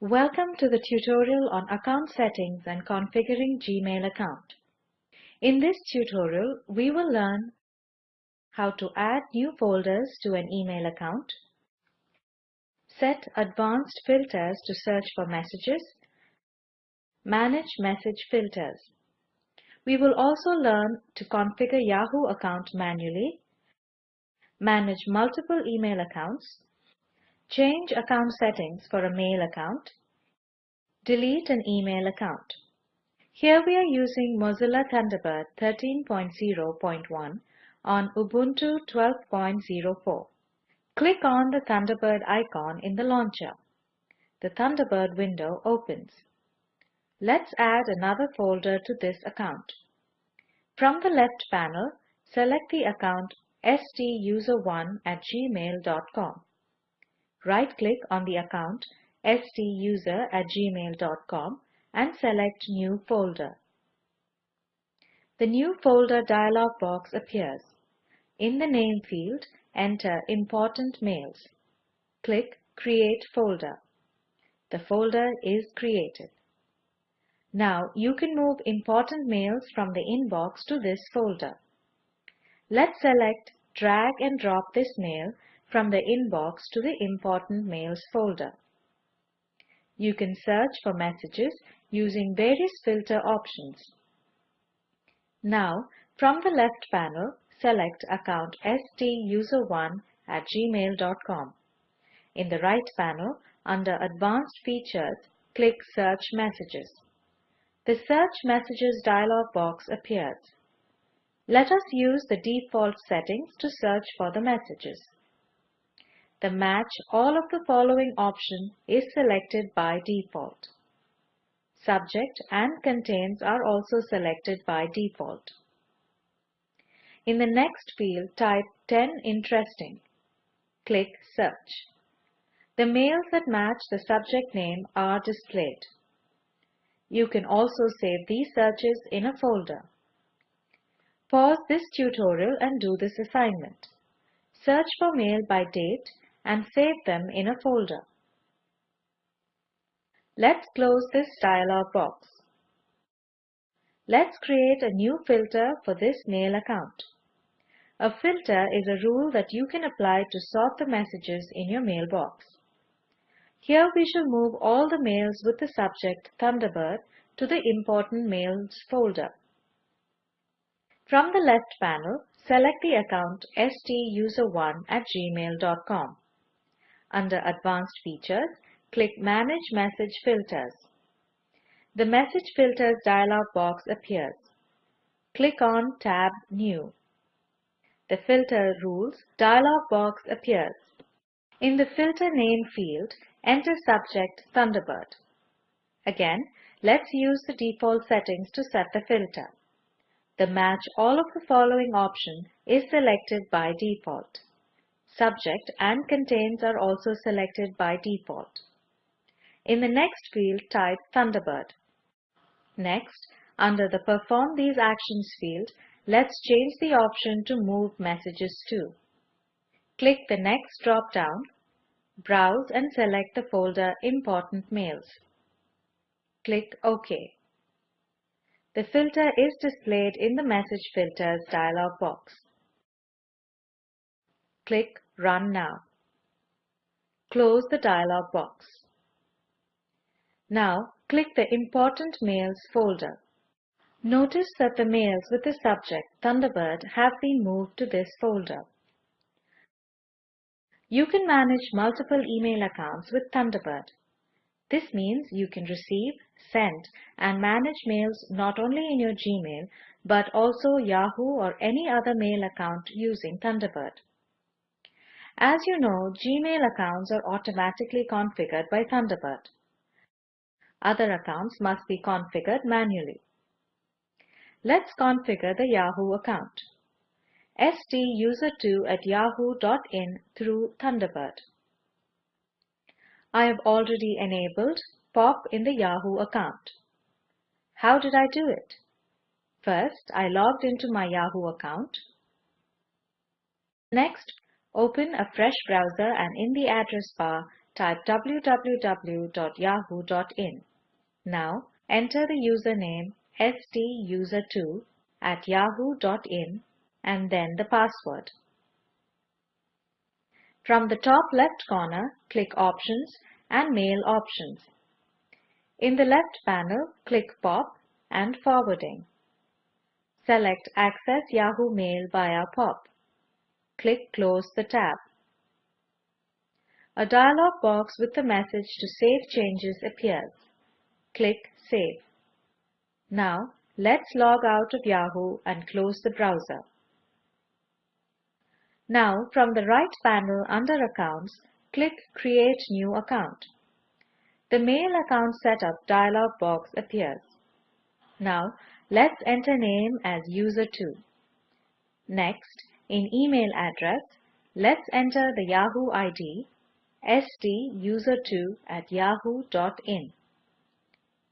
Welcome to the tutorial on account settings and configuring Gmail account. In this tutorial, we will learn how to add new folders to an email account, set advanced filters to search for messages, manage message filters. We will also learn to configure Yahoo account manually, manage multiple email accounts, change account settings for a mail account, delete an email account. Here we are using Mozilla Thunderbird 13.0.1 on Ubuntu 12.04. Click on the Thunderbird icon in the launcher. The Thunderbird window opens. Let's add another folder to this account. From the left panel, select the account stuser1 at gmail.com. Right-click on the account stuser at gmail.com and select New Folder. The New Folder dialog box appears. In the Name field, enter Important Mails. Click Create Folder. The folder is created. Now you can move important mails from the inbox to this folder. Let's select Drag and drop this mail from the inbox to the Important Mails folder. You can search for messages using various filter options. Now, from the left panel, select account stuser1 at gmail.com. In the right panel, under Advanced Features, click Search Messages. The Search Messages dialog box appears. Let us use the default settings to search for the messages. The Match all of the following option is selected by default. Subject and Contains are also selected by default. In the next field, type 10 Interesting. Click Search. The mails that match the subject name are displayed. You can also save these searches in a folder. Pause this tutorial and do this assignment. Search for mail by date and save them in a folder. Let's close this dialog box. Let's create a new filter for this mail account. A filter is a rule that you can apply to sort the messages in your mailbox. Here we shall move all the mails with the subject Thunderbird to the Important Mails folder. From the left panel, select the account stuser1 at gmail.com. Under Advanced Features, click Manage Message Filters. The Message Filters dialog box appears. Click on Tab New. The Filter Rules dialog box appears. In the Filter Name field, enter Subject Thunderbird. Again, let's use the default settings to set the filter. The Match all of the following option is selected by default. Subject and Contains are also selected by default. In the next field, type Thunderbird. Next, under the Perform these actions field, let's change the option to Move Messages to. Click the Next drop-down, browse and select the folder Important Mails. Click OK. The filter is displayed in the Message Filters dialog box. Click Run Now. Close the dialog box. Now, click the Important Mails folder. Notice that the mails with the subject Thunderbird have been moved to this folder. You can manage multiple email accounts with Thunderbird. This means you can receive, send, and manage mails not only in your Gmail, but also Yahoo or any other mail account using Thunderbird. As you know, Gmail accounts are automatically configured by Thunderbird. Other accounts must be configured manually. Let's configure the Yahoo account. stuser2 at yahoo.in through Thunderbird. I have already enabled POP in the Yahoo account. How did I do it? First, I logged into my Yahoo account. Next, Open a fresh browser and in the address bar, type www.yahoo.in. Now enter the username stuser2 at yahoo.in and then the password. From the top left corner, click Options and Mail Options. In the left panel, click POP and Forwarding. Select Access Yahoo Mail via POP. Click Close the tab. A dialog box with the message to save changes appears. Click Save. Now, let's log out of Yahoo and close the browser. Now, from the right panel under Accounts, click Create New Account. The Mail Account Setup dialog box appears. Now, let's enter name as user2. Next, in email address, let's enter the Yahoo ID stuser2 at yahoo.in.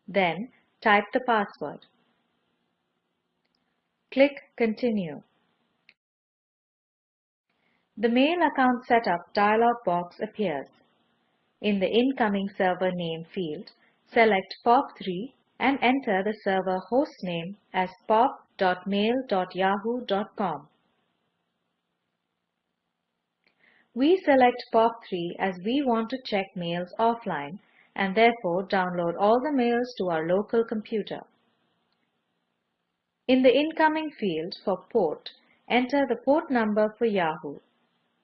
Then type the password. Click Continue. The Mail Account Setup dialog box appears. In the Incoming Server Name field, select POP3 and enter the server hostname as pop.mail.yahoo.com. We select POP3 as we want to check mails offline and therefore download all the mails to our local computer. In the Incoming field for port, enter the port number for Yahoo,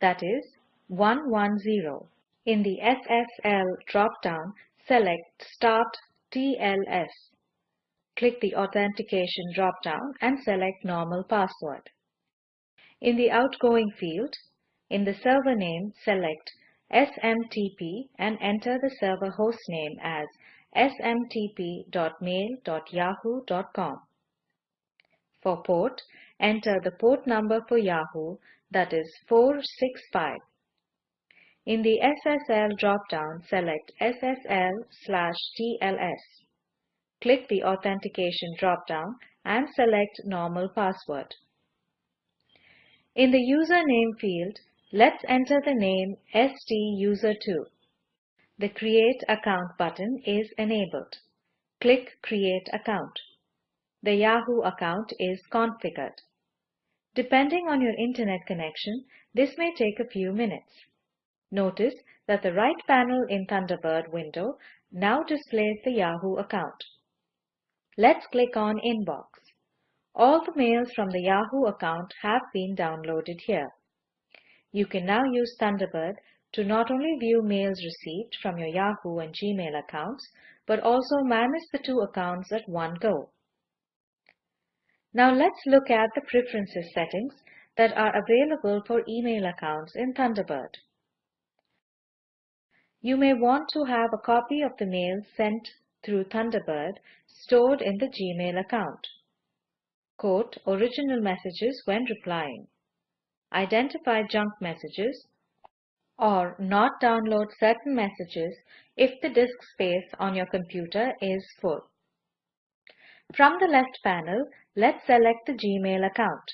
that is 110. In the SSL drop-down, select Start TLS. Click the Authentication drop-down and select Normal Password. In the Outgoing field, in the server name, select SMTP and enter the server hostname as smtp.mail.yahoo.com. For port, enter the port number for Yahoo, that is 465. In the SSL drop-down, select SSL slash TLS. Click the Authentication drop-down and select Normal Password. In the Username field, Let's enter the name STUSER2. The Create Account button is enabled. Click Create Account. The Yahoo account is configured. Depending on your internet connection, this may take a few minutes. Notice that the right panel in Thunderbird window now displays the Yahoo account. Let's click on Inbox. All the mails from the Yahoo account have been downloaded here. You can now use Thunderbird to not only view mails received from your Yahoo and Gmail accounts, but also manage the two accounts at one go. Now let's look at the preferences settings that are available for email accounts in Thunderbird. You may want to have a copy of the mail sent through Thunderbird stored in the Gmail account. Quote original messages when replying identify junk messages, or not download certain messages if the disk space on your computer is full. From the left panel, let's select the Gmail account.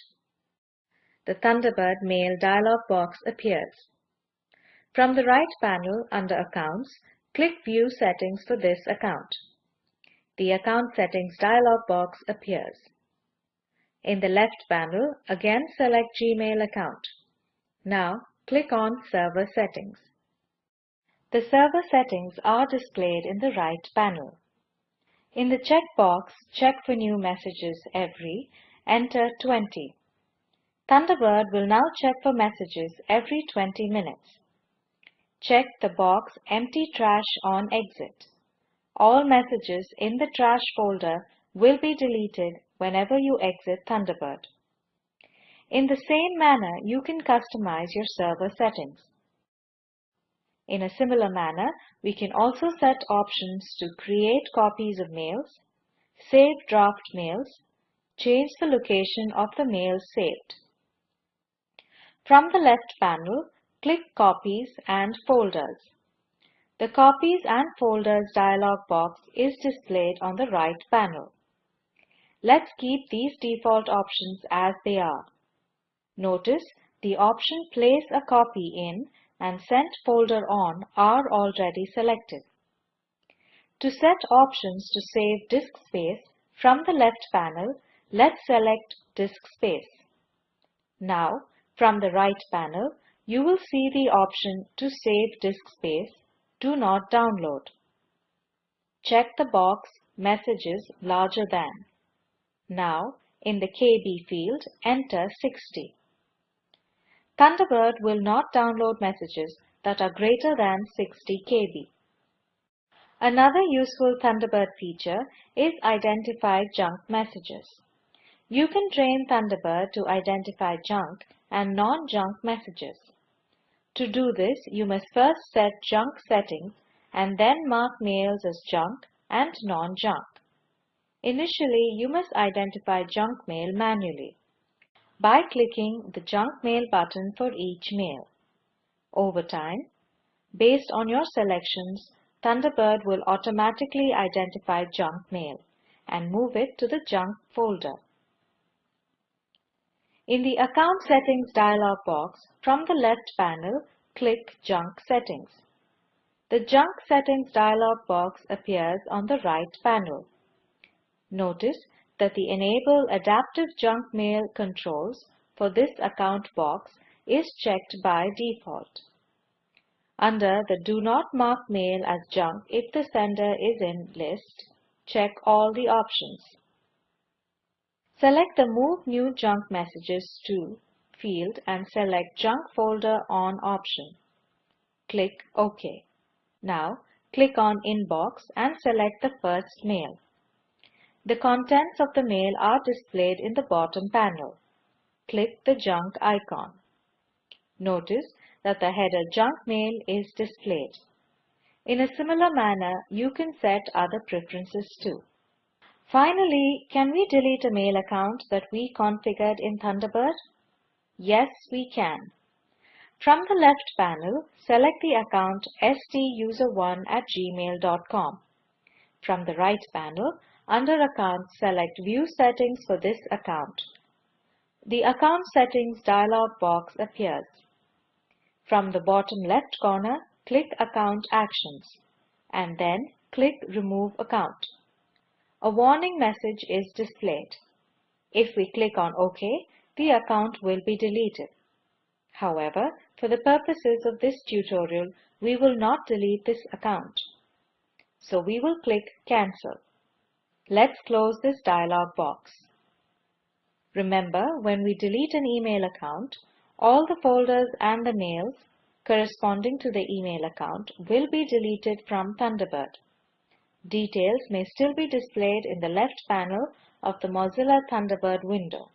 The Thunderbird Mail dialog box appears. From the right panel under Accounts, click View Settings for this account. The Account Settings dialog box appears. In the left panel, again select Gmail account. Now, click on Server Settings. The server settings are displayed in the right panel. In the checkbox Check for new messages every, enter 20. Thunderbird will now check for messages every 20 minutes. Check the box Empty Trash on Exit. All messages in the trash folder will be deleted whenever you exit Thunderbird. In the same manner, you can customize your server settings. In a similar manner, we can also set options to create copies of mails, save draft mails, change the location of the mails saved. From the left panel, click Copies and Folders. The Copies and Folders dialog box is displayed on the right panel. Let's keep these default options as they are. Notice the option Place a copy in and Sent folder on are already selected. To set options to save disk space from the left panel, let's select Disk Space. Now, from the right panel, you will see the option to save disk space, Do not download. Check the box Messages larger than. Now, in the KB field, enter 60. Thunderbird will not download messages that are greater than 60 KB. Another useful Thunderbird feature is Identify Junk Messages. You can train Thunderbird to identify junk and non-junk messages. To do this, you must first set junk settings and then mark mails as junk and non-junk. Initially, you must identify junk mail manually by clicking the junk mail button for each mail. Over time, based on your selections, Thunderbird will automatically identify junk mail and move it to the junk folder. In the Account Settings dialog box, from the left panel, click Junk Settings. The Junk Settings dialog box appears on the right panel. Notice that the Enable Adaptive Junk Mail controls for this account box is checked by default. Under the Do not mark mail as junk if the sender is in list, check all the options. Select the Move New Junk Messages to field and select Junk Folder On option. Click OK. Now, click on Inbox and select the first mail. The contents of the mail are displayed in the bottom panel. Click the Junk icon. Notice that the header Junk Mail is displayed. In a similar manner, you can set other preferences too. Finally, can we delete a mail account that we configured in Thunderbird? Yes, we can. From the left panel, select the account stuser1 at gmail.com. From the right panel, under Accounts, select View Settings for this account. The Account Settings dialog box appears. From the bottom left corner, click Account Actions and then click Remove Account a warning message is displayed. If we click on OK, the account will be deleted. However, for the purposes of this tutorial, we will not delete this account. So we will click Cancel. Let's close this dialog box. Remember, when we delete an email account, all the folders and the mails corresponding to the email account will be deleted from Thunderbird. Details may still be displayed in the left panel of the Mozilla Thunderbird window.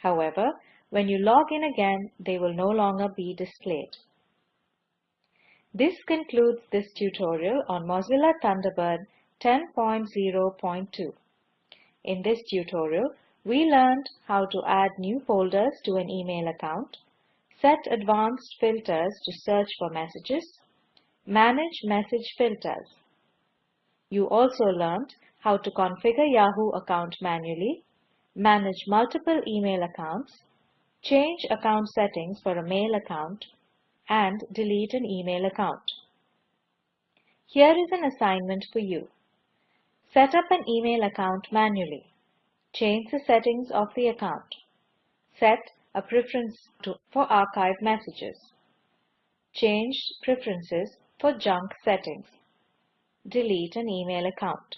However, when you log in again, they will no longer be displayed. This concludes this tutorial on Mozilla Thunderbird 10.0.2. In this tutorial, we learned how to add new folders to an email account, set advanced filters to search for messages, manage message filters, you also learned how to configure Yahoo account manually, manage multiple email accounts, change account settings for a mail account, and delete an email account. Here is an assignment for you. Set up an email account manually. Change the settings of the account. Set a preference to, for archive messages. Change preferences for junk settings delete an email account.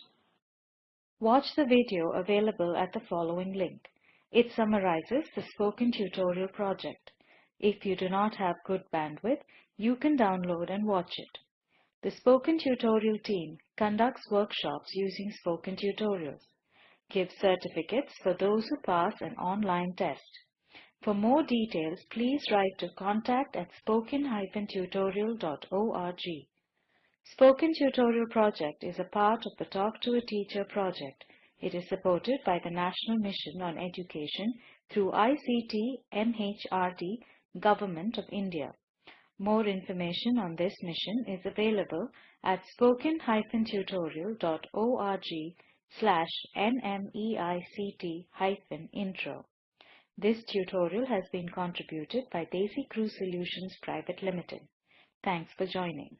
Watch the video available at the following link. It summarizes the spoken tutorial project. If you do not have good bandwidth, you can download and watch it. The Spoken Tutorial team conducts workshops using spoken tutorials, gives certificates for those who pass an online test. For more details, please write to contact at spoken-tutorial.org. Spoken Tutorial Project is a part of the Talk to a Teacher project. It is supported by the National Mission on Education through ICT MHRD Government of India. More information on this mission is available at spoken-tutorial.org slash nmeict-intro. This tutorial has been contributed by DesiCrew Solutions Private Limited. Thanks for joining.